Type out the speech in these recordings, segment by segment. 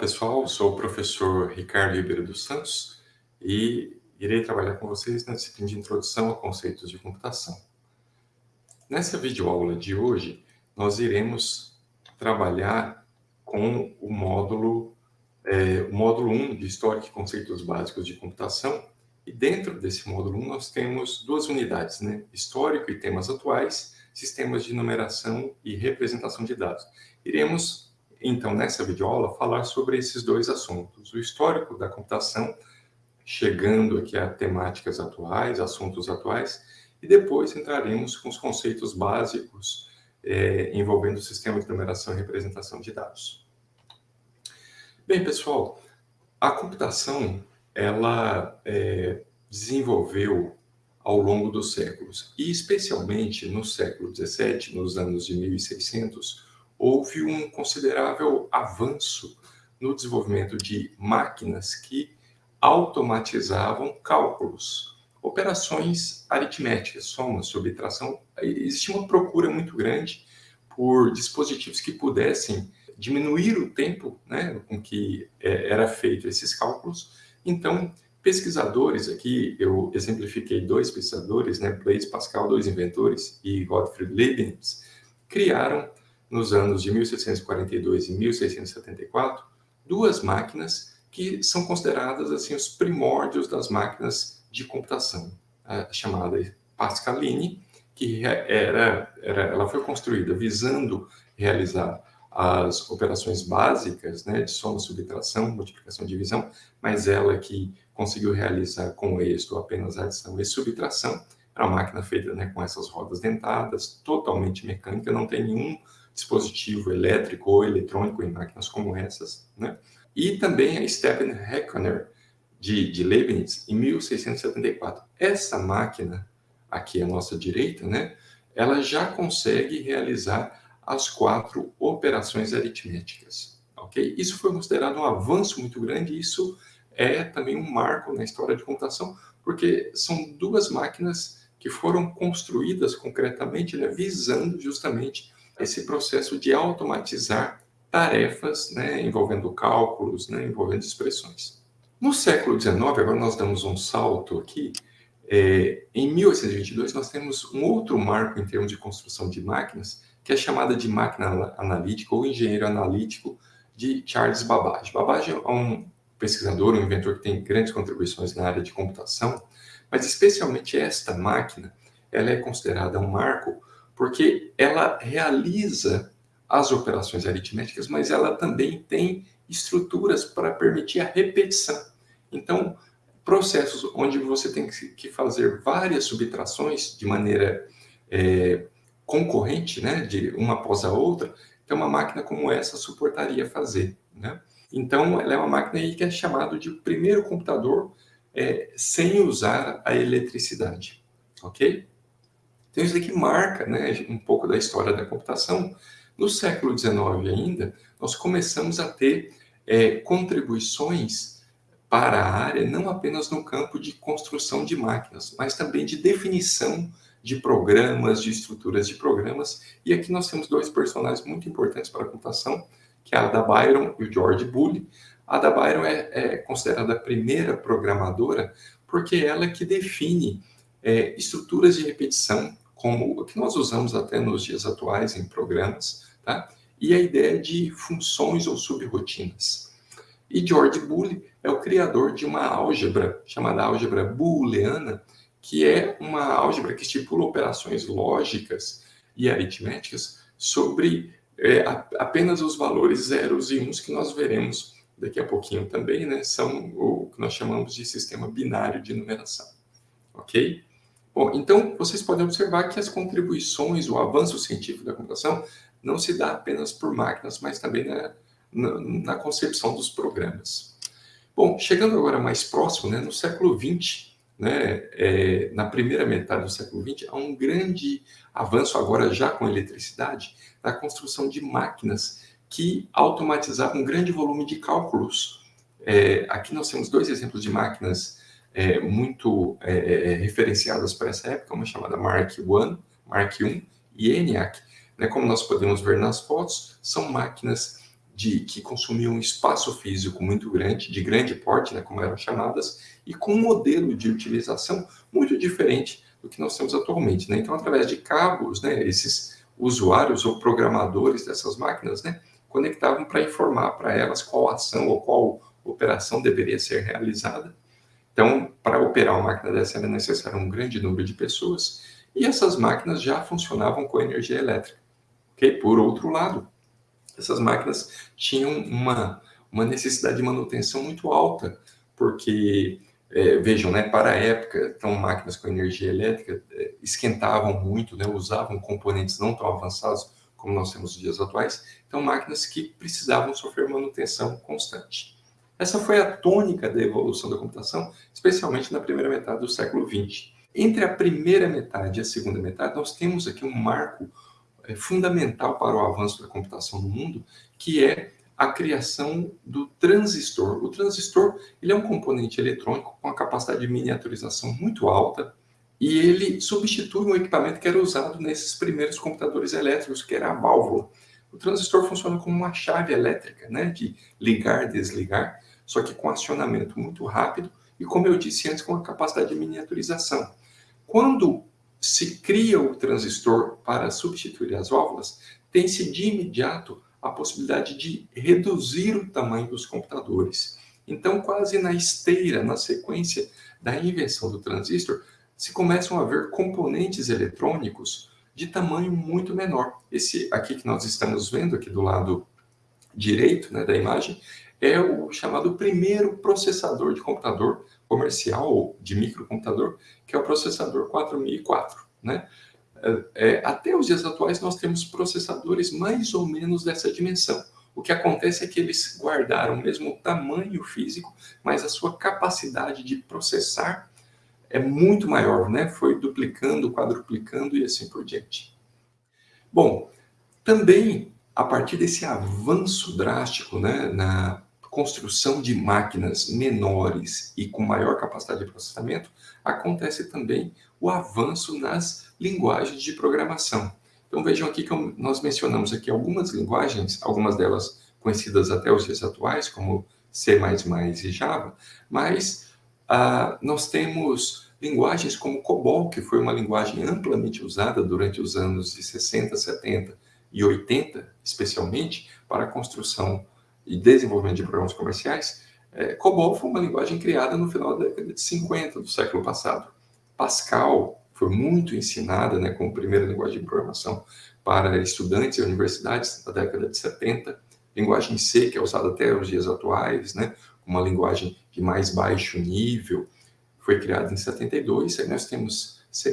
pessoal, sou o professor Ricardo Ribeiro dos Santos e irei trabalhar com vocês na disciplina de Introdução a Conceitos de Computação. Nessa videoaula de hoje, nós iremos trabalhar com o módulo, é, o módulo 1 de História e Conceitos Básicos de Computação e dentro desse módulo 1 nós temos duas unidades, né? Histórico e temas atuais, sistemas de numeração e representação de dados. Iremos então, nessa videoaula, falar sobre esses dois assuntos. O histórico da computação, chegando aqui a temáticas atuais, assuntos atuais, e depois entraremos com os conceitos básicos é, envolvendo o sistema de numeração e representação de dados. Bem, pessoal, a computação, ela é, desenvolveu ao longo dos séculos, e especialmente no século XVII, nos anos de 1600, houve um considerável avanço no desenvolvimento de máquinas que automatizavam cálculos, operações aritméticas, soma, subtração. Existia uma procura muito grande por dispositivos que pudessem diminuir o tempo né, com que é, era feito esses cálculos. Então, pesquisadores aqui, eu exemplifiquei dois pesquisadores, né, Blaise Pascal, dois inventores, e Gottfried Leibniz, criaram nos anos de 1642 e 1674, duas máquinas que são consideradas assim os primórdios das máquinas de computação, a chamada Pascaline, que era, era, ela foi construída visando realizar as operações básicas, né, de soma, subtração, multiplicação divisão, mas ela que conseguiu realizar com êxito apenas adição e subtração, era uma máquina feita né, com essas rodas dentadas, totalmente mecânica, não tem nenhum dispositivo elétrico ou eletrônico em máquinas como essas, né? E também a Stephen Heckner, de, de Leibniz, em 1674. Essa máquina, aqui à nossa direita, né? Ela já consegue realizar as quatro operações aritméticas, ok? Isso foi considerado um avanço muito grande, isso é também um marco na história de computação, porque são duas máquinas que foram construídas concretamente, né, visando justamente esse processo de automatizar tarefas né, envolvendo cálculos, né, envolvendo expressões. No século XIX, agora nós damos um salto aqui, é, em 1822 nós temos um outro marco em termos de construção de máquinas, que é chamada de máquina analítica ou engenheiro analítico de Charles Babbage. Babbage é um pesquisador, um inventor que tem grandes contribuições na área de computação, mas especialmente esta máquina, ela é considerada um marco porque ela realiza as operações aritméticas, mas ela também tem estruturas para permitir a repetição. Então, processos onde você tem que fazer várias subtrações de maneira é, concorrente, né, de uma após a outra, então uma máquina como essa suportaria fazer. Né? Então, ela é uma máquina aí que é chamada de primeiro computador é, sem usar a eletricidade, ok? Então, isso aqui marca né, um pouco da história da computação. No século XIX ainda, nós começamos a ter é, contribuições para a área, não apenas no campo de construção de máquinas, mas também de definição de programas, de estruturas de programas. E aqui nós temos dois personagens muito importantes para a computação, que é a Ada Byron e o George Boole. A Ada Byron é, é considerada a primeira programadora porque ela é que define é, estruturas de repetição como o que nós usamos até nos dias atuais em programas, tá? e a ideia de funções ou subrotinas. E George Boole é o criador de uma álgebra chamada álgebra booleana, que é uma álgebra que estipula operações lógicas e aritméticas sobre é, apenas os valores zeros e uns que nós veremos daqui a pouquinho também, né? São o que nós chamamos de sistema binário de numeração, ok? Bom, então vocês podem observar que as contribuições, o avanço científico da computação não se dá apenas por máquinas, mas também na, na, na concepção dos programas. Bom, chegando agora mais próximo, né, no século XX, né, é, na primeira metade do século XX, há um grande avanço agora já com eletricidade na construção de máquinas que automatizavam um grande volume de cálculos. É, aqui nós temos dois exemplos de máquinas é, muito é, é, é, referenciadas para essa época, uma chamada Mark I, Mark I e ENIAC. Né, como nós podemos ver nas fotos, são máquinas de que consumiam espaço físico muito grande, de grande porte, né, como eram chamadas, e com um modelo de utilização muito diferente do que nós temos atualmente. Né? Então, através de cabos, né, esses usuários ou programadores dessas máquinas né, conectavam para informar para elas qual ação ou qual operação deveria ser realizada. Então, para operar uma máquina dessa era necessário um grande número de pessoas, e essas máquinas já funcionavam com energia elétrica. Por outro lado, essas máquinas tinham uma, uma necessidade de manutenção muito alta, porque, é, vejam, né, para a época, então, máquinas com energia elétrica é, esquentavam muito, né, usavam componentes não tão avançados como nós temos nos dias atuais, então máquinas que precisavam sofrer manutenção constante. Essa foi a tônica da evolução da computação, especialmente na primeira metade do século XX. Entre a primeira metade e a segunda metade, nós temos aqui um marco é, fundamental para o avanço da computação no mundo, que é a criação do transistor. O transistor ele é um componente eletrônico com uma capacidade de miniaturização muito alta e ele substitui um equipamento que era usado nesses primeiros computadores elétricos, que era a válvula. O transistor funciona como uma chave elétrica, né, de ligar desligar, só que com acionamento muito rápido e, como eu disse antes, com a capacidade de miniaturização. Quando se cria o transistor para substituir as válvulas, tem-se de imediato a possibilidade de reduzir o tamanho dos computadores. Então, quase na esteira, na sequência da invenção do transistor, se começam a ver componentes eletrônicos de tamanho muito menor. Esse aqui que nós estamos vendo, aqui do lado direito né, da imagem, é o chamado primeiro processador de computador comercial ou de microcomputador, que é o processador 4004. Né? É, é, até os dias atuais, nós temos processadores mais ou menos dessa dimensão. O que acontece é que eles guardaram mesmo o tamanho físico, mas a sua capacidade de processar é muito maior, né? Foi duplicando, quadruplicando e assim por diante. Bom, também a partir desse avanço drástico né, na construção de máquinas menores e com maior capacidade de processamento, acontece também o avanço nas linguagens de programação. Então vejam aqui que nós mencionamos aqui algumas linguagens, algumas delas conhecidas até os dias atuais, como C++ e Java, mas ah, nós temos linguagens como COBOL, que foi uma linguagem amplamente usada durante os anos de 60, 70 e 80, especialmente, para a construção e desenvolvimento de programas comerciais, é, COBOL foi uma linguagem criada no final da década de 50 do século passado. Pascal foi muito ensinada né, como primeira linguagem de programação para estudantes e universidades na década de 70. Linguagem C, que é usada até os dias atuais, né, uma linguagem de mais baixo nível, foi criada em 72. Aí nós temos C++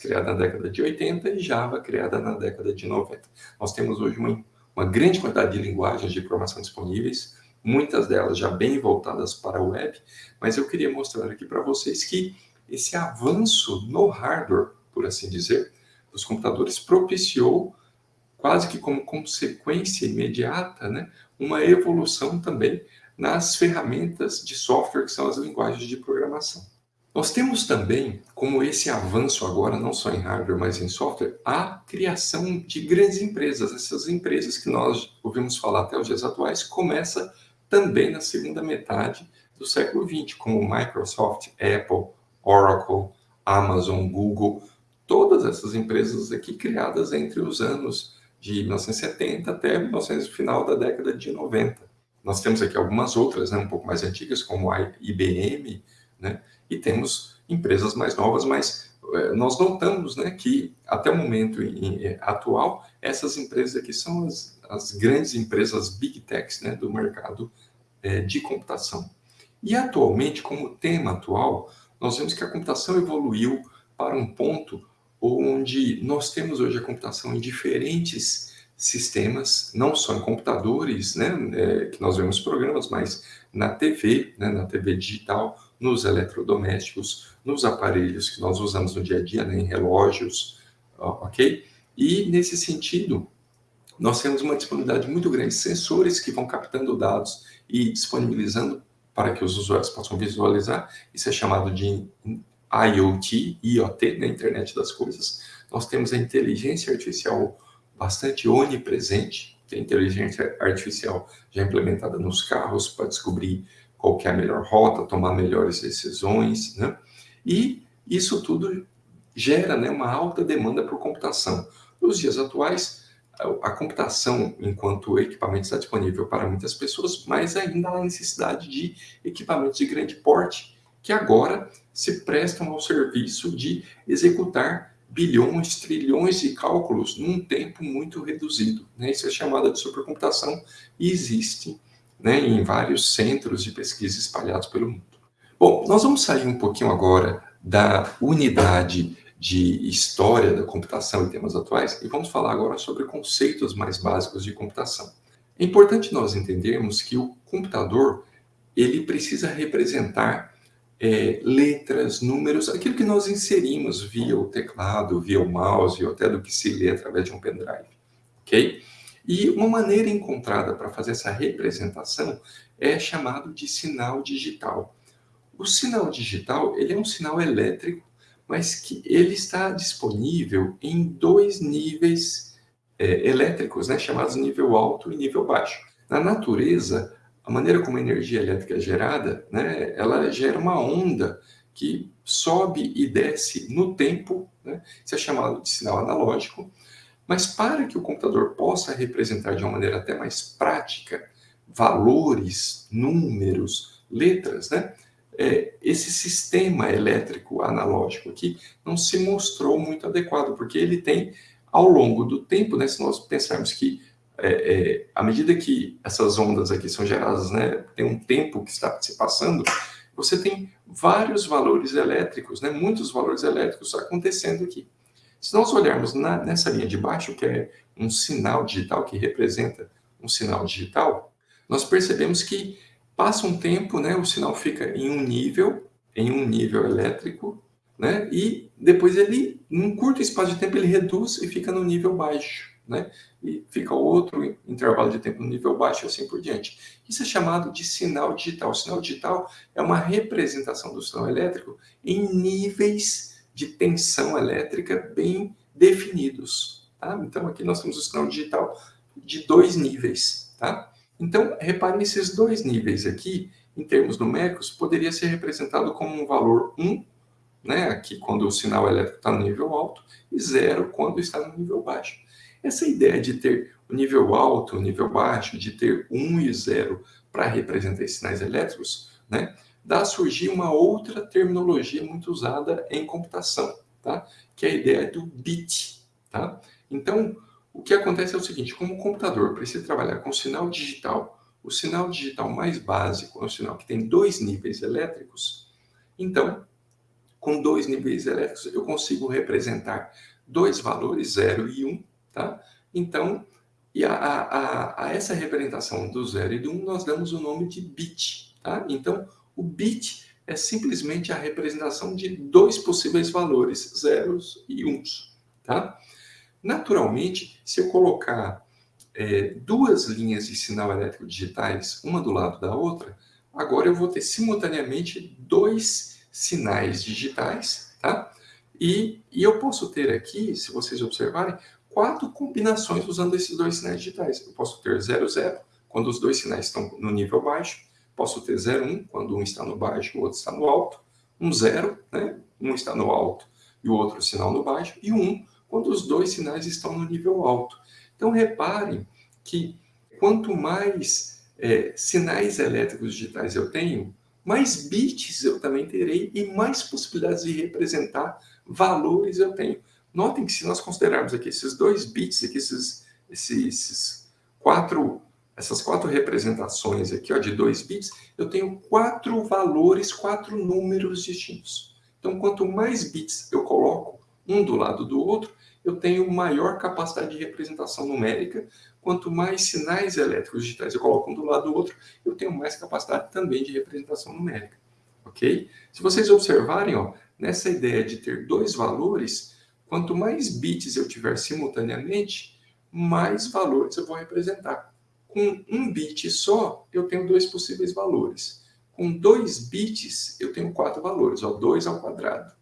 criada na década de 80 e Java criada na década de 90. Nós temos hoje uma uma grande quantidade de linguagens de programação disponíveis, muitas delas já bem voltadas para a web, mas eu queria mostrar aqui para vocês que esse avanço no hardware, por assim dizer, dos computadores propiciou, quase que como consequência imediata, né, uma evolução também nas ferramentas de software que são as linguagens de programação. Nós temos também, como esse avanço agora, não só em hardware, mas em software, a criação de grandes empresas. Essas empresas que nós ouvimos falar até os dias atuais, começa também na segunda metade do século XX, como Microsoft, Apple, Oracle, Amazon, Google, todas essas empresas aqui criadas entre os anos de 1970 até 1900, final da década de 90. Nós temos aqui algumas outras, né, um pouco mais antigas, como a IBM, né, e temos empresas mais novas, mas é, nós notamos né, que até o momento em, em, atual, essas empresas aqui são as, as grandes empresas Big Techs né, do mercado é, de computação. E atualmente, como tema atual, nós vemos que a computação evoluiu para um ponto onde nós temos hoje a computação em diferentes sistemas, não só em computadores, né, é, que nós vemos programas, mas na TV, né, na TV digital, nos eletrodomésticos, nos aparelhos que nós usamos no dia a dia, né, em relógios, ok? E, nesse sentido, nós temos uma disponibilidade muito grande de sensores que vão captando dados e disponibilizando para que os usuários possam visualizar. Isso é chamado de IoT, IoT, na né, internet das coisas. Nós temos a inteligência artificial bastante onipresente, tem inteligência artificial já implementada nos carros para descobrir qual é a melhor rota, tomar melhores decisões, né? E isso tudo gera né, uma alta demanda por computação. Nos dias atuais, a computação, enquanto equipamento está disponível para muitas pessoas, mas ainda há necessidade de equipamentos de grande porte, que agora se prestam ao serviço de executar bilhões, trilhões de cálculos num tempo muito reduzido. Né? Isso é chamada de supercomputação e existe né, em vários centros de pesquisa espalhados pelo mundo. Bom, nós vamos sair um pouquinho agora da unidade de história da computação e temas atuais e vamos falar agora sobre conceitos mais básicos de computação. É importante nós entendermos que o computador ele precisa representar é, letras, números, aquilo que nós inserimos via o teclado, via o mouse, ou até do que se lê através de um pendrive, ok? E uma maneira encontrada para fazer essa representação é chamado de sinal digital. O sinal digital ele é um sinal elétrico mas que ele está disponível em dois níveis é, elétricos, né, chamados nível alto e nível baixo. Na natureza, a maneira como a energia elétrica é gerada, né, ela gera uma onda que sobe e desce no tempo, né, isso é chamado de sinal analógico, mas para que o computador possa representar de uma maneira até mais prática valores, números, letras, né, é, esse sistema elétrico analógico aqui não se mostrou muito adequado, porque ele tem, ao longo do tempo, né, se nós pensarmos que é, é, à medida que essas ondas aqui são geradas, né, tem um tempo que está se passando, você tem vários valores elétricos, né, muitos valores elétricos acontecendo aqui. Se nós olharmos na, nessa linha de baixo, que é um sinal digital, que representa um sinal digital, nós percebemos que Passa um tempo, né, o sinal fica em um nível, em um nível elétrico, né, e depois ele, num curto espaço de tempo, ele reduz e fica no nível baixo, né, e fica outro intervalo de tempo no nível baixo e assim por diante. Isso é chamado de sinal digital. O sinal digital é uma representação do sinal elétrico em níveis de tensão elétrica bem definidos. Tá? Então, aqui nós temos o sinal digital de dois níveis. Tá? Então, reparem esses dois níveis aqui, em termos numéricos, poderia ser representado como um valor 1, né, aqui quando o sinal elétrico está no nível alto, e 0 quando está no nível baixo. Essa ideia de ter o nível alto, o nível baixo, de ter 1 e 0 para representar esses sinais elétricos, né, dá a surgir uma outra terminologia muito usada em computação, tá? que é a ideia do bit. Tá? Então, o que acontece é o seguinte, como o computador precisa trabalhar com sinal digital, o sinal digital mais básico é um sinal que tem dois níveis elétricos, então, com dois níveis elétricos, eu consigo representar dois valores, 0 e 1, um, tá? Então, e a, a, a, essa representação do 0 e do 1, um, nós damos o nome de bit, tá? Então, o bit é simplesmente a representação de dois possíveis valores, zeros e uns, tá? Naturalmente, se eu colocar é, duas linhas de sinal elétrico digitais, uma do lado da outra, agora eu vou ter simultaneamente dois sinais digitais, tá? E, e eu posso ter aqui, se vocês observarem, quatro combinações usando esses dois sinais digitais. Eu posso ter 00, quando os dois sinais estão no nível baixo, posso ter 01, quando um está no baixo e o outro está no alto, um 0, né? um está no alto e o outro sinal no baixo, e um quando os dois sinais estão no nível alto. Então, reparem que quanto mais é, sinais elétricos digitais eu tenho, mais bits eu também terei e mais possibilidades de representar valores eu tenho. Notem que se nós considerarmos aqui esses dois bits, aqui esses, esses, esses quatro, essas quatro representações aqui ó, de dois bits, eu tenho quatro valores, quatro números distintos. Então, quanto mais bits eu coloco um do lado do outro, eu tenho maior capacidade de representação numérica. Quanto mais sinais elétricos digitais eu coloco um do lado do outro, eu tenho mais capacidade também de representação numérica. Ok? Se vocês observarem, ó, nessa ideia de ter dois valores, quanto mais bits eu tiver simultaneamente, mais valores eu vou representar. Com um bit só, eu tenho dois possíveis valores. Com dois bits, eu tenho quatro valores, ó, 2 ao quadrado.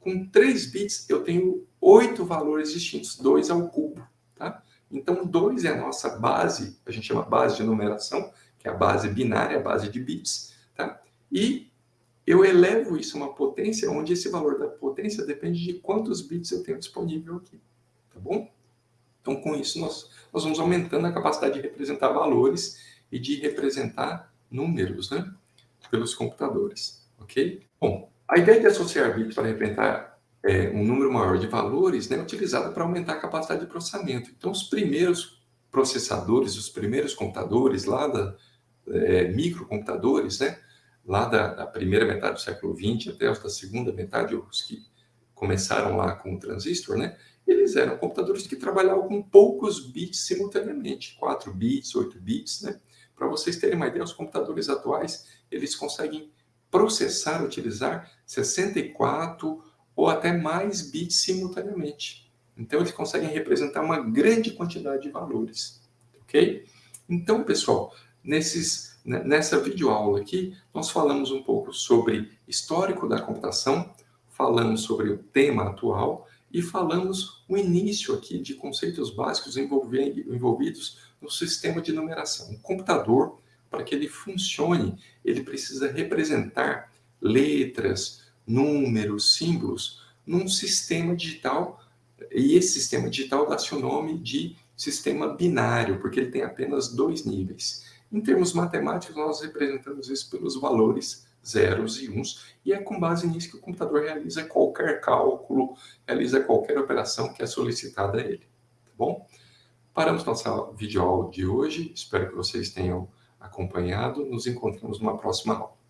Com 3 bits, eu tenho oito valores distintos, 2 ao cubo. Tá? Então, 2 é a nossa base, a gente chama base de numeração, que é a base binária, a base de bits, tá? E eu elevo isso a uma potência onde esse valor da potência depende de quantos bits eu tenho disponível aqui, tá bom? Então, com isso, nós, nós vamos aumentando a capacidade de representar valores e de representar números, né? Pelos computadores, ok? Bom, a ideia de associar bits para representar é, um número maior de valores né, é utilizada para aumentar a capacidade de processamento. Então, os primeiros processadores, os primeiros computadores lá da é, microcomputadores, né? lá da, da, primeira metade do século XX até da segunda metade, os que começaram lá com o transistor, né? Eles eram computadores que trabalhavam com poucos bits simultaneamente, 4 bits, 8 bits, né? Para vocês terem uma ideia, os computadores atuais, eles conseguem processar, utilizar 64 ou até mais bits simultaneamente. Então, eles conseguem representar uma grande quantidade de valores, ok? Então, pessoal, nesses né, nessa videoaula aqui, nós falamos um pouco sobre histórico da computação, falamos sobre o tema atual e falamos o início aqui de conceitos básicos envolvidos no sistema de numeração. O computador, para que ele funcione, ele precisa representar letras, números, símbolos num sistema digital e esse sistema digital dá-se o nome de sistema binário, porque ele tem apenas dois níveis. Em termos matemáticos, nós representamos isso pelos valores zeros e uns, e é com base nisso que o computador realiza qualquer cálculo, realiza qualquer operação que é solicitada a ele. Tá bom? Paramos nossa videoaula de hoje, espero que vocês tenham acompanhado, nos encontramos numa próxima aula.